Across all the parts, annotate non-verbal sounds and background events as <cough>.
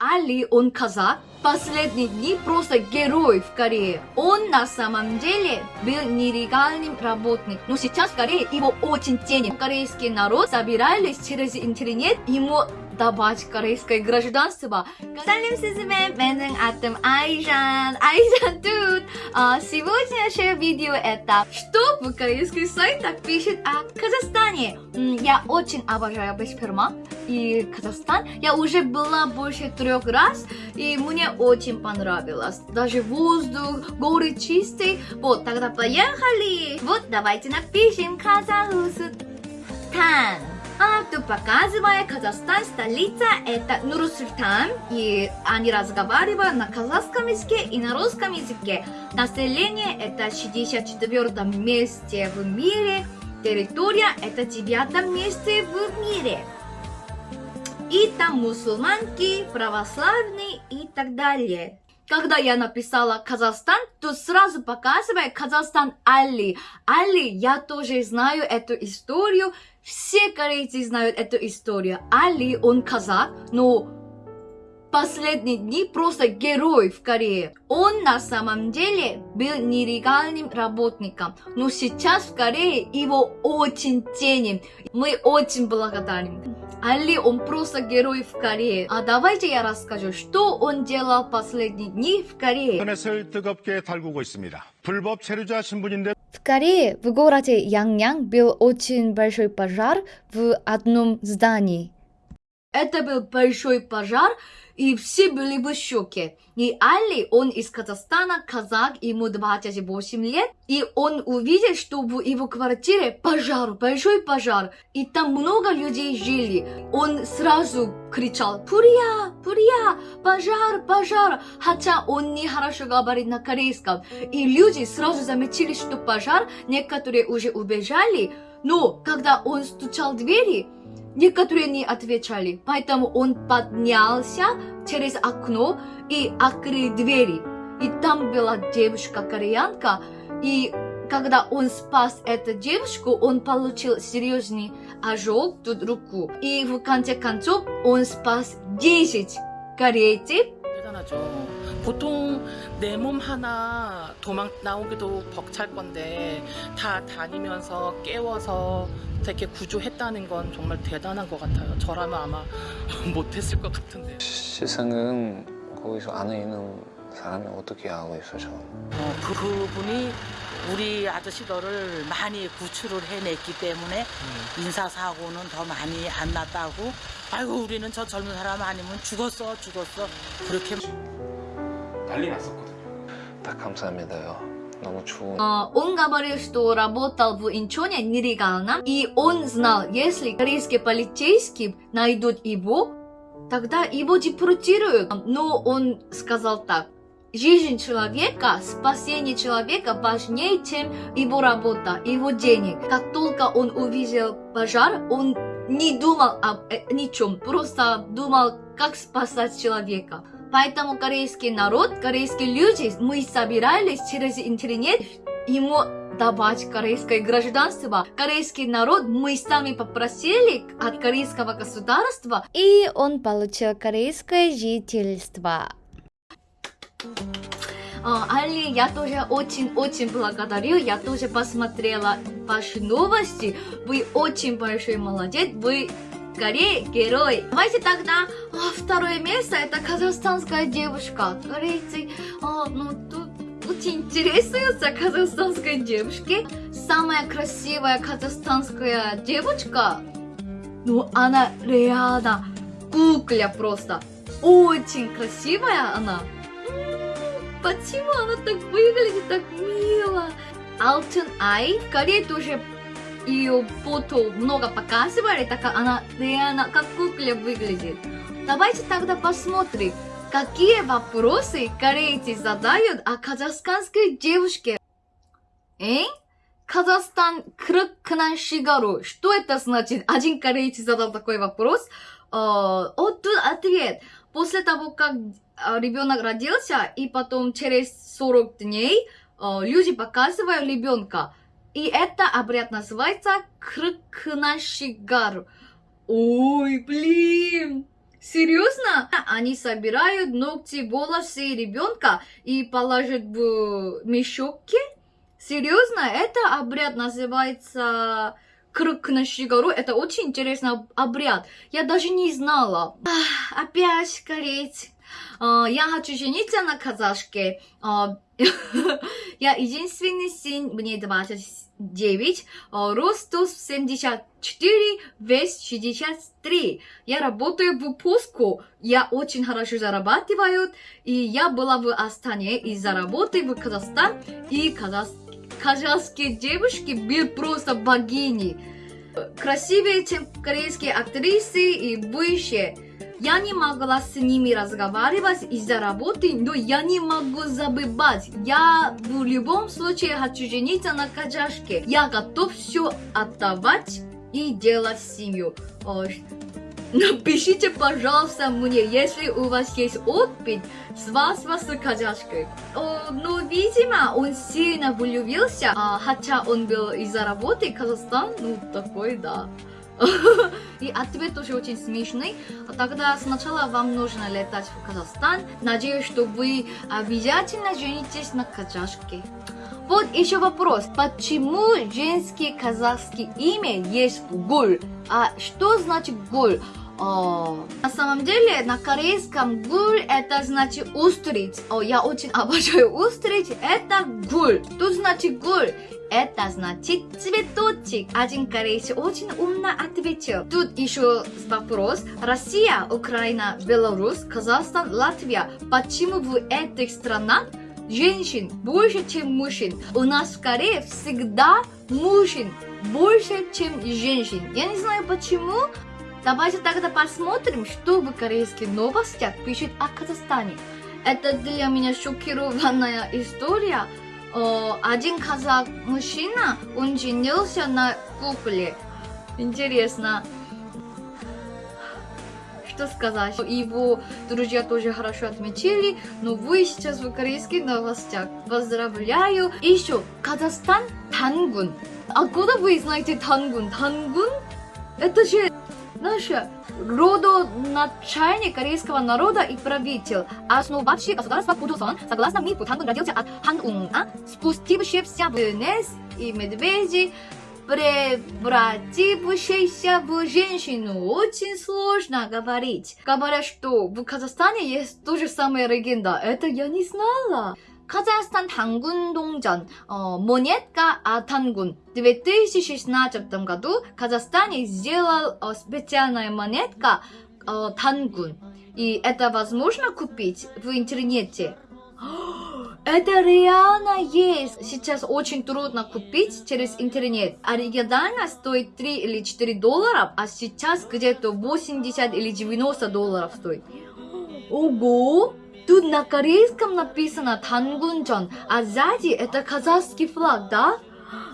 Али, он казак, последние дни просто герой в Корее. Он на самом деле был нелегальным работником, но сейчас в Корее его очень ценят. Корейский народ собирались через интернет ему давать корейское гражданство. Салим сизме, менен атым Айжан, Айжан тут. А, сегодняшнее видео это что в корейских сайтах пишет о Казахстане. Я очень обожаю Бешперма и Казахстан. Я уже была больше трех раз, и мне очень понравилось. Даже воздух, горы чистые. Вот, тогда поехали. Вот, давайте напишем Казахстан. А, тут показывая Казахстан, столица это Нур-Султан, и они разговаривают на казахском языке и на русском языке. Население это 64 месте в мире, территория это 9 месте в мире. И там мусульманки, православные и так далее. Когда я написала Казахстан, то сразу показывает Казахстан Али. Али, я тоже знаю эту историю. Все корейцы знают эту историю. Али, он казак, но последние дни просто герой в Корее. Он на самом деле был нелегальным работником, но сейчас в Корее его очень ценим. Мы очень благодарим. Али, он просто герой в Корее. А давайте я расскажу, что он делал последние дни в Корее. В Корее, в городе Яньян, был очень большой пожар в одном здании. Это был большой пожар, и все были в шоке. И Али, он из Казахстана, казак, ему 28 лет, и он увидел, что в его квартире пожар, большой пожар, и там много людей жили. Он сразу кричал «Пурия! Пурия! Пожар! Пожар!» Хотя он не хорошо говорит на корейском. И люди сразу заметили, что пожар, некоторые уже убежали, но когда он стучал в двери, Некоторые не отвечали, поэтому он поднялся через окно и открыл двери. И там была девушка-кореянка, и когда он спас эту девушку, он получил серьезный ожог тут руку. И в конце концов он спас 10 корейцев. 대단하죠. 보통 내 몸 하나 도망 나오기도 벅찰 건데 다 다니면서 깨워서 이렇게 구조했다는 건 정말 대단한 것 같아요. 저라면 아마 <laughs> 못했을 것 같은데. 세상은 거기서 안에 있는 사람이 어떻게 알고 있어요? 어, 그 부분이 우리 아저씨들을 많이 구출을 해냈기 때문에 인사사고는 더 많이 안 났다고 아이고 우리는 저 젊은 사람 아니면 죽었어 죽었어 그렇게 난리 났었거든요. 딱 감사합니다요. 너무 추운. А, Он говорил, что работал в Инчоне нелегально, и он знал, если корейские полицейские найдут его, тогда его депортируют. Но он сказал так, жизнь человека, спасение человека важнее, чем его работа, его денег. Как только он увидел пожар, он не думал об э, ничем, просто думал, как спасать человека. Поэтому корейский народ, корейские люди, мы собирались через интернет ему давать корейское гражданство. Корейский народ мы сами попросили от корейского государства, и он получил корейское жительство. А, Али, я тоже очень-очень благодарю. Я тоже посмотрела ваши новости. Вы очень большой молодец. Вы Корее герой. Давайте тогда а, второе место. Это казахстанская девушка. Корейцы, а, ну тут очень интересуются казахстанской девушке. Самая красивая казахстанская девочка. Ну, она реально кукля просто. Очень красивая она. Почему она так выглядит так мило? Алтын Ай. В Корее тоже ее фото много показывали, так как она реально как кукля выглядит. Давайте тогда посмотрим, какие вопросы корейцы задают о казахстанской девушке. Эй? Казахстан крыкнан шигару. Что это значит? Один корейец задал такой вопрос. О, тут ответ. После того, как ребенок родился, и потом через 40 дней э, люди показывают ребенка. И это обряд называется крыкнашигар. Ой, блин! Серьезно? Они собирают ногти, волосы ребенка и положат в мешочки? Серьезно? Это обряд называется круг на Шигару. Это очень интересный обряд. Я даже не знала. Ах, опять корейцы. А, я хочу жениться на казашке. А, <laughs> я единственный сын, мне 29, а, рост 174, вес 63. Я работаю в пуску, я очень хорошо зарабатываю, и я была в Астане из-за работы в Казахстан, и казах... казахские девушки были просто богини. Красивее, чем корейские актрисы и бывшие. Я не могла с ними разговаривать из-за работы, но я не могу забывать. Я в любом случае хочу жениться на казашке. Я готов все отдавать и делать семью. Напишите, пожалуйста, мне, если у вас есть опыт с вас с казашкой. О, ну, видимо, он сильно влюбился, а, хотя он был из-за работы Казахстан, ну, такой, да. И ответ тоже очень смешный. Тогда сначала вам нужно летать в Казахстан. Надеюсь, что вы обязательно женитесь на казашке. Вот еще вопрос. Почему женский казахский имя есть гуль? А что значит гуль? О, на самом деле на корейском гуль это значит устриц. О, я очень <laughs> обожаю устриц. Это гуль. Тут значит гуль. Это значит цветочек. Один корейец очень умно ответил. Тут еще вопрос. Россия, Украина, Беларусь, Казахстан, Латвия. Почему в этих странах женщин больше, чем мужчин? У нас в Корее всегда мужчин больше, чем женщин. Я не знаю почему. Давайте тогда посмотрим, что в корейских новостях пишут о Казахстане. Это для меня шокированная история. О, один казах мужчина, он женился на кукле. Интересно. Что сказать? Его друзья тоже хорошо отметили, но вы сейчас в корейских новостях. Поздравляю. И еще, Казахстан Тангун. Откуда вы знаете Тангун? Тангун? Это же наша родоначальник корейского народа и правитель, основавший государство Пудосон, согласно мифу, Тангун родился от Хануна, спустившийся вниз и медведи, превратившийся в женщину. Очень сложно говорить. Говорят, что в Казахстане есть то же самое легенда. Это я не знала. Казахстан Хангун Донгжан, монетка от Хангун. В 2016 году Казахстан сделал специальная монетка Тангун. И это возможно купить в интернете? Это реально есть. Сейчас очень трудно купить через интернет. Оригинально стоит 3 или 4 доллара, а сейчас где-то 80 или 90 долларов стоит. Ого! Тут на корейском написано Тангунчон, а сзади это казахский флаг, да?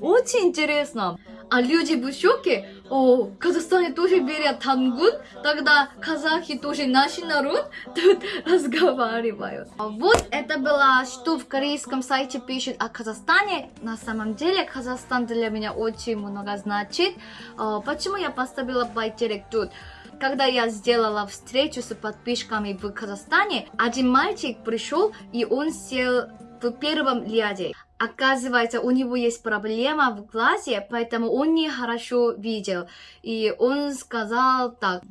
Очень интересно. А люди в шоке, о, в Казахстане тоже берят тангун, тогда казахи тоже наш народ тут <laughs> разговаривают. А вот это было, что в корейском сайте пишет о Казахстане. На самом деле Казахстан для меня очень много значит. А, почему я поставила байтерек тут? Когда я сделала встречу с подписчиками в Казахстане, один мальчик пришел и он сел в первом ряде. Оказывается, у него есть проблема в глазе, поэтому он не хорошо видел. И он сказал так,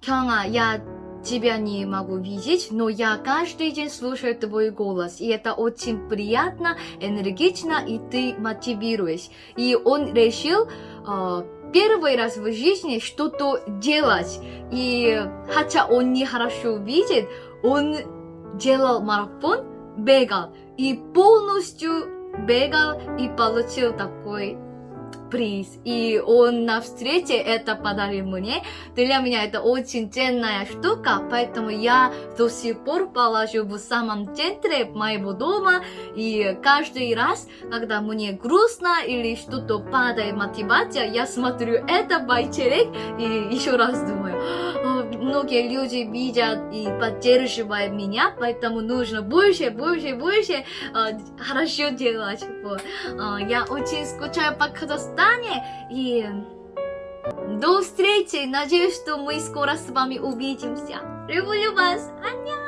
Кяна, я тебя не могу видеть, но я каждый день слушаю твой голос, и это очень приятно, энергично, и ты мотивируешь. И он решил э, первый раз в жизни что-то делать. И хотя он не хорошо видит, он делал марафон, бегал. И полностью бегал и получил такой приз. И он на встрече это подарил мне. Для меня это очень ценная штука, поэтому я до сих пор положу в самом центре моего дома. И каждый раз, когда мне грустно или что-то падает мотивация, я смотрю это байчерек и еще раз думаю, многие люди видят и поддерживают меня, поэтому нужно больше, больше, больше э, хорошо делать. Вот. Э, я очень скучаю по Казахстане. И До встречи. Надеюсь, что мы скоро с вами увидимся. Люблю вас. Аньян.